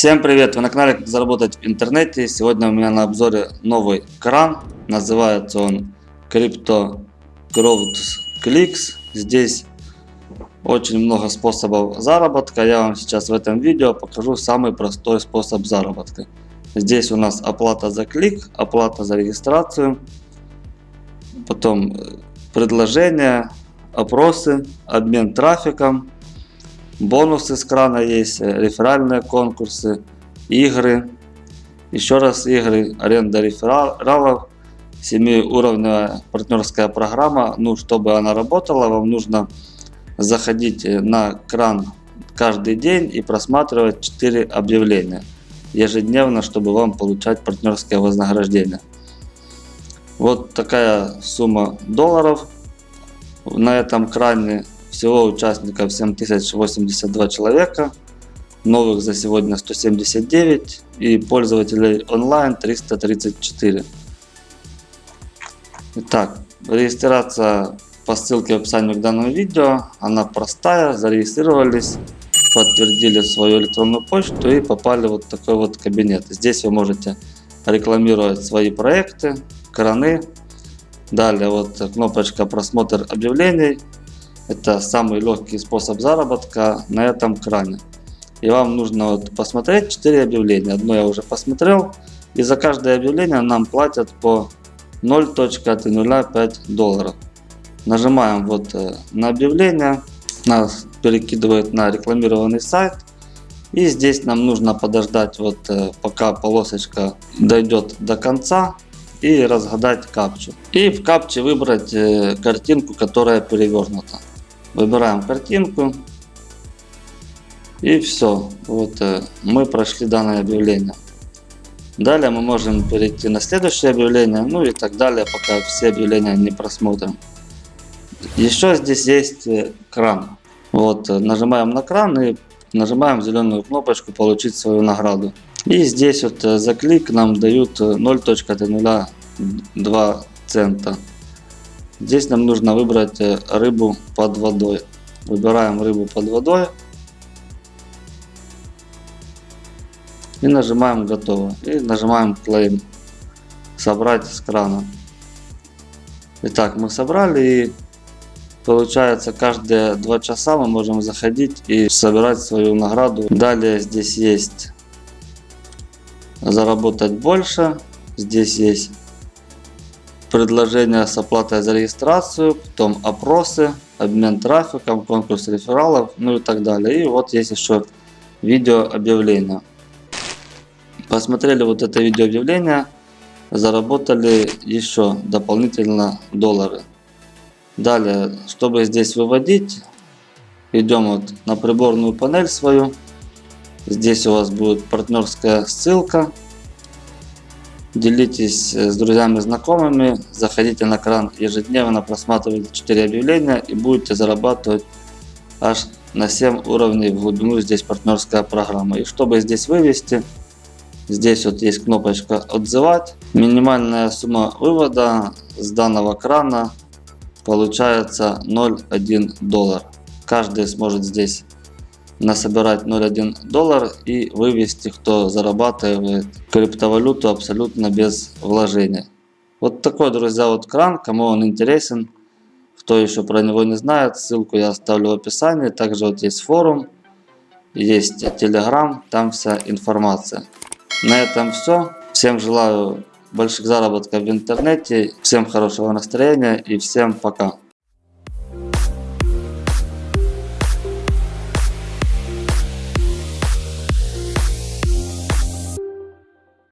Всем привет! Вы на канале Как заработать в интернете. Сегодня у меня на обзоре новый кран. Называется он Crypto Growth Clicks. Здесь очень много способов заработка. Я вам сейчас в этом видео покажу самый простой способ заработка. Здесь у нас оплата за клик, оплата за регистрацию, потом предложения, опросы, обмен трафиком, Бонусы с крана есть, э, реферальные конкурсы, игры. Еще раз игры, аренда рефералов, 7-уровневая партнерская программа. Ну, чтобы она работала, вам нужно заходить э, на кран каждый день и просматривать 4 объявления ежедневно, чтобы вам получать партнерское вознаграждение. Вот такая сумма долларов на этом кране всего участников 7082 человека, новых за сегодня 179 и пользователей онлайн 334. Итак, регистрация по ссылке в описании к данному видео. Она простая, зарегистрировались, подтвердили свою электронную почту и попали в вот такой вот кабинет. Здесь вы можете рекламировать свои проекты, краны. Далее вот кнопочка просмотр объявлений. Это самый легкий способ заработка на этом кране. И вам нужно вот посмотреть 4 объявления. Одно я уже посмотрел. И за каждое объявление нам платят по 0.05 долларов. Нажимаем вот э, на объявление. Нас перекидывает на рекламированный сайт. И здесь нам нужно подождать вот э, пока полосочка дойдет до конца и разгадать капчу. И в капче выбрать э, картинку, которая перевернута. Выбираем картинку. И все. Вот э, мы прошли данное объявление. Далее мы можем перейти на следующее объявление. Ну и так далее, пока все объявления не просмотрим. Еще здесь есть э, кран. Вот, э, нажимаем на кран и нажимаем зеленую кнопочку получить свою награду. И здесь вот за клик нам дают 0.02 цента. Здесь нам нужно выбрать э, рыбу под водой. Выбираем рыбу под водой. И нажимаем готово. И нажимаем claim. Собрать с крана. Итак, мы собрали и получается каждые два часа мы можем заходить и собирать свою награду. Далее здесь есть заработать больше. Здесь есть предложения с оплатой за регистрацию, потом опросы, обмен трафиком, конкурс рефералов, ну и так далее. И вот есть еще видео объявление. Посмотрели вот это видео объявление, заработали еще дополнительно доллары. Далее, чтобы здесь выводить, идем вот на приборную панель свою. Здесь у вас будет партнерская ссылка Делитесь э, с друзьями знакомыми, заходите на кран ежедневно, просматривайте 4 объявления и будете зарабатывать аж на 7 уровней в глубину. Здесь партнерская программа. И чтобы здесь вывести, здесь вот есть кнопочка «Отзывать». Минимальная сумма вывода с данного крана получается 0,1 доллар. Каждый сможет здесь насобирать 0,1 доллар и вывести, кто зарабатывает криптовалюту абсолютно без вложения. Вот такой, друзья, вот кран, кому он интересен, кто еще про него не знает, ссылку я оставлю в описании. Также вот есть форум, есть телеграм, там вся информация. На этом все. Всем желаю больших заработков в интернете, всем хорошего настроения и всем пока.